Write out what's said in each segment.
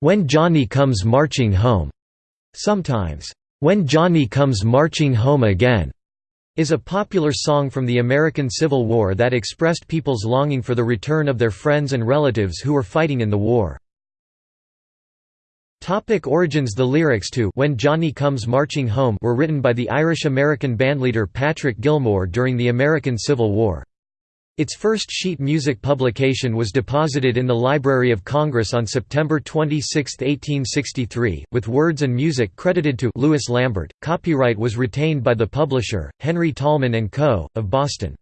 "'When Johnny Comes Marching Home' sometimes, "'When Johnny Comes Marching Home Again' is a popular song from the American Civil War that expressed people's longing for the return of their friends and relatives who were fighting in the war. Topic origins The lyrics to When Johnny Comes Marching Home were written by the Irish-American bandleader Patrick Gilmore during the American Civil War. Its first sheet music publication was deposited in the Library of Congress on September 26, 1863, with words and music credited to Louis Lambert. Copyright was retained by the publisher, Henry Tolman & Co., of Boston.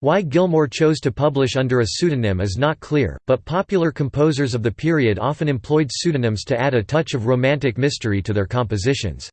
Why Gilmore chose to publish under a pseudonym is not clear, but popular composers of the period often employed pseudonyms to add a touch of romantic mystery to their compositions.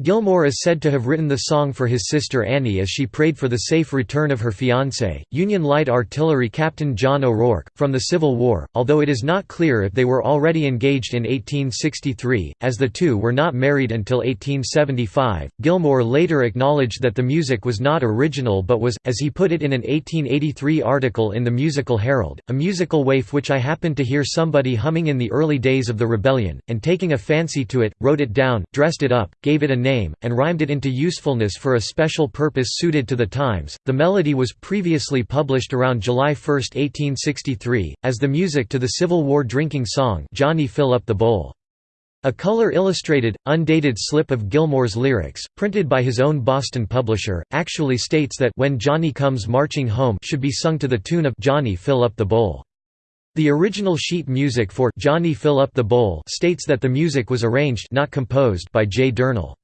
Gilmore is said to have written the song for his sister Annie as she prayed for the safe return of her fiancé, Union Light Artillery Captain John O'Rourke, from the Civil War, although it is not clear if they were already engaged in 1863, as the two were not married until 1875. Gilmore later acknowledged that the music was not original but was, as he put it in an 1883 article in the Musical Herald, a musical waif which I happened to hear somebody humming in the early days of the rebellion, and taking a fancy to it, wrote it down, dressed it up, gave it a name, and rhymed it into usefulness for a special purpose suited to the times. The melody was previously published around July 1, 1863, as the music to the Civil War drinking song Johnny Fill Up the Bowl. A color-illustrated, undated slip of Gilmore's lyrics, printed by his own Boston publisher, actually states that When Johnny Comes Marching Home should be sung to the tune of Johnny Fill Up the Bowl. The original sheet music for Johnny Fill Up the Bowl states that the music was arranged not composed by J. Durnall.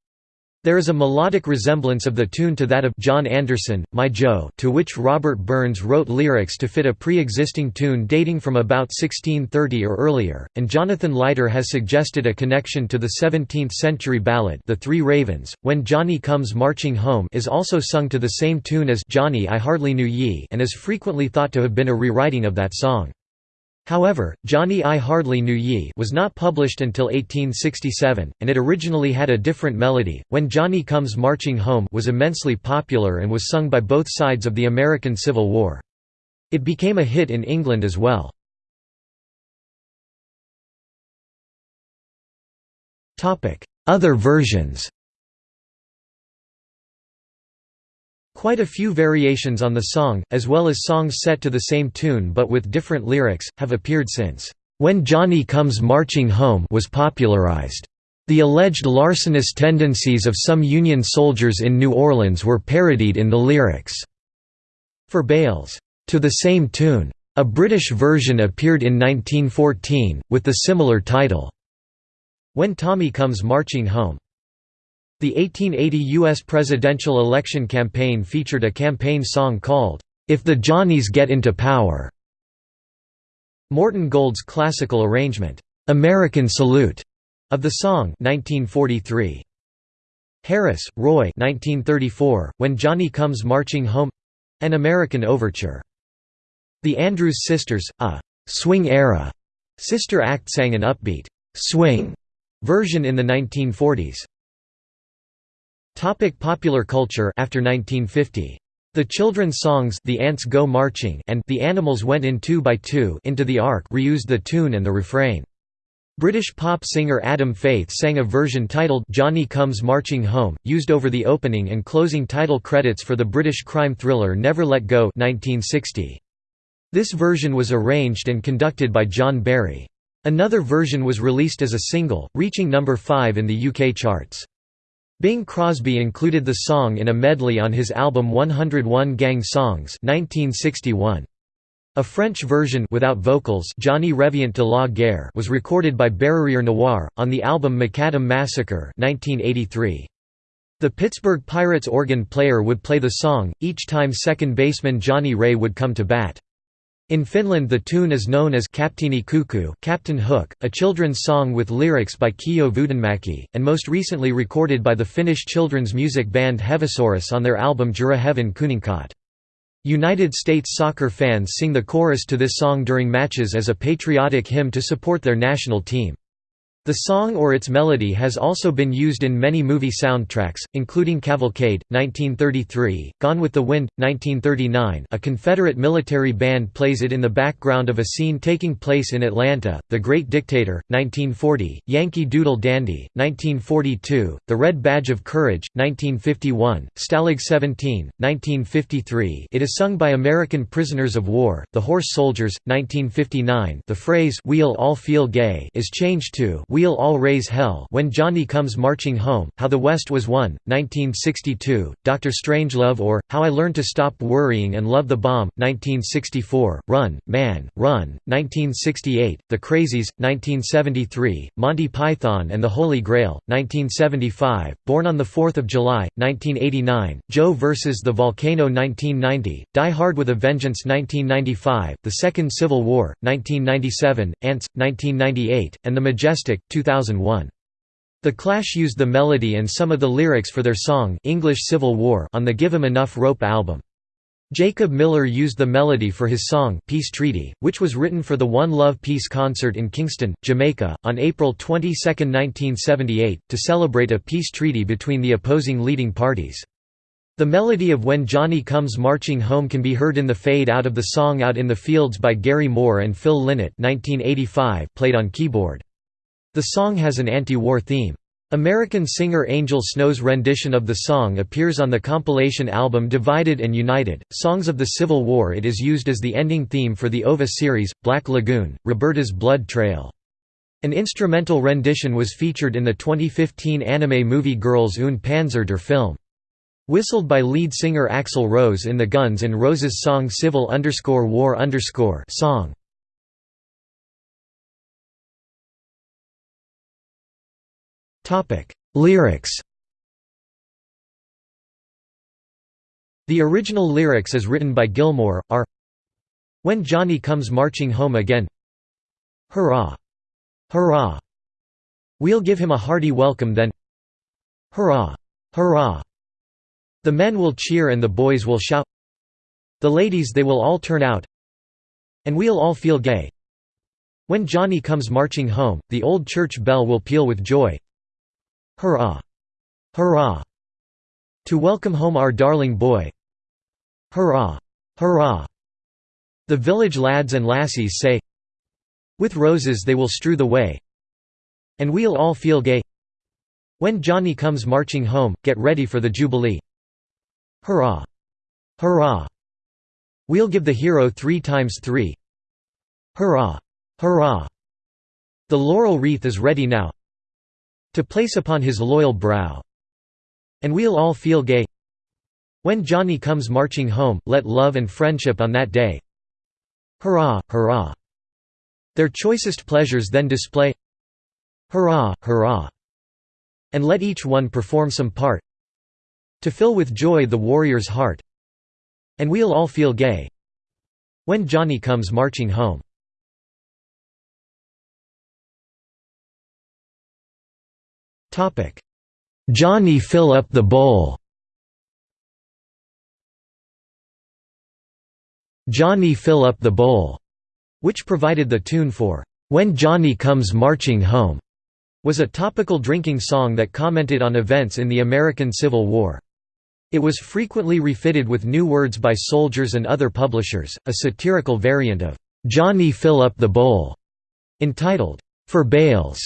There is a melodic resemblance of the tune to that of John Anderson, My Joe to which Robert Burns wrote lyrics to fit a pre-existing tune dating from about 1630 or earlier, and Jonathan Lighter has suggested a connection to the 17th-century ballad The Three Ravens, When Johnny Comes Marching Home is also sung to the same tune as Johnny I Hardly Knew Ye and is frequently thought to have been a rewriting of that song. However, Johnny I Hardly Knew Ye was not published until 1867, and it originally had a different melody. When Johnny Comes Marching Home was immensely popular and was sung by both sides of the American Civil War. It became a hit in England as well. Other versions Quite a few variations on the song, as well as songs set to the same tune but with different lyrics, have appeared since, "'When Johnny Comes Marching Home' was popularized. The alleged larcenous tendencies of some Union soldiers in New Orleans were parodied in the lyrics. For Bales, "'To the Same Tune' a British version appeared in 1914, with the similar title, When Tommy Comes Marching Home. The 1880 U.S. presidential election campaign featured a campaign song called, "'If the Johnnies Get Into Power'". Morton Gould's classical arrangement, "'American Salute' of the song 1943. Harris, Roy 1934, When Johnny Comes Marching Home—An American Overture. The Andrews Sisters, a «swing-era» sister act sang an upbeat «swing» version in the 1940s. Topic popular culture after 1950. The children's songs The Ants Go Marching and The Animals Went in Two by Two into the Ark reused the tune and the refrain. British pop singer Adam Faith sang a version titled Johnny Comes Marching Home, used over the opening and closing title credits for the British crime thriller Never Let Go 1960. This version was arranged and conducted by John Barry. Another version was released as a single, reaching number 5 in the UK charts. Bing Crosby included the song in a medley on his album 101 Gang Songs 1961. A French version without vocals Johnny Revient de la Guerre was recorded by Barriere Noir, on the album Macadam Massacre 1983. The Pittsburgh Pirates organ player would play the song, each time second baseman Johnny Ray would come to bat. In Finland the tune is known as Kapteeni Kukko Captain Hook, a children's song with lyrics by Keijo Vuodenmäki, and most recently recorded by the Finnish children's music band Hevosaurus on their album Jurahevin Kuninkaat. United States soccer fans sing the chorus to this song during matches as a patriotic hymn to support their national team. The song or its melody has also been used in many movie soundtracks, including Cavalcade, 1933, Gone with the Wind, 1939 a Confederate military band plays it in the background of a scene taking place in Atlanta, The Great Dictator, 1940, Yankee Doodle Dandy, 1942, The Red Badge of Courage, 1951, Stalag 17, 1953 it is sung by American prisoners of war, The Horse Soldiers, 1959 the phrase «We'll all feel gay» is changed to We'll All Raise Hell When Johnny Comes Marching Home, How the West Was Won, 1962, Dr. Strangelove or, How I Learned to Stop Worrying and Love the Bomb, 1964, Run, Man, Run, 1968, The Crazies, 1973, Monty Python and the Holy Grail, 1975, Born on 4 July, 1989, Joe vs. the Volcano 1990, Die Hard with a Vengeance 1995, The Second Civil War, 1997, Antz, 1998, and The Majestic, 2001. The Clash used the melody and some of the lyrics for their song English Civil War on the Give 'Em Enough Rope album. Jacob Miller used the melody for his song Peace Treaty, which was written for the One Love Peace concert in Kingston, Jamaica, on April 22, 1978, to celebrate a peace treaty between the opposing leading parties. The melody of When Johnny Comes Marching Home can be heard in the fade out of the song Out in the Fields by Gary Moore and Phil Lynott 1985 played on keyboard. The song has an anti-war theme. American singer Angel Snow's rendition of the song appears on the compilation album Divided and United, Songs of the Civil War It is used as the ending theme for the OVA series, Black Lagoon, Roberta's Blood Trail. An instrumental rendition was featured in the 2015 anime movie Girls und Panzer der film. Whistled by lead singer Axl Rose in the Guns N' Roses song Civil War song. Topic: Lyrics. The original lyrics as written by Gilmore are When Johnny comes marching home again Hurrah! Hurrah! We'll give him a hearty welcome then Hurrah! Hurrah! The men will cheer and the boys will shout The ladies they will all turn out And we'll all feel gay When Johnny comes marching home, the old church bell will peal with joy Hurrah! Hurrah! To welcome home our darling boy Hurrah! Hurrah! The village lads and lassies say With roses they will strew the way And we'll all feel gay When Johnny comes marching home, get ready for the Jubilee Hurrah! Hurrah! We'll give the hero three times three Hurrah! Hurrah! The laurel wreath is ready now to place upon his loyal brow. And we'll all feel gay. When Johnny comes marching home, let love and friendship on that day. Hurrah, hurrah! Their choicest pleasures then display. Hurrah, hurrah! And let each one perform some part. To fill with joy the warrior's heart. And we'll all feel gay. When Johnny comes marching home Johnny fill up the bowl. Johnny fill up the bowl, which provided the tune for When Johnny Comes Marching Home, was a topical drinking song that commented on events in the American Civil War. It was frequently refitted with new words by soldiers and other publishers, a satirical variant of Johnny Fill Up the Bowl, entitled For Bales,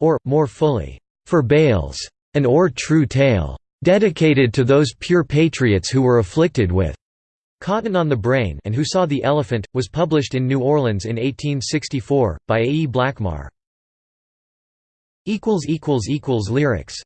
or, more fully, for Bales, an or true tale, dedicated to those pure patriots who were afflicted with cotton on the brain and who saw the elephant, was published in New Orleans in 1864, by A. E. Blackmar. Lyrics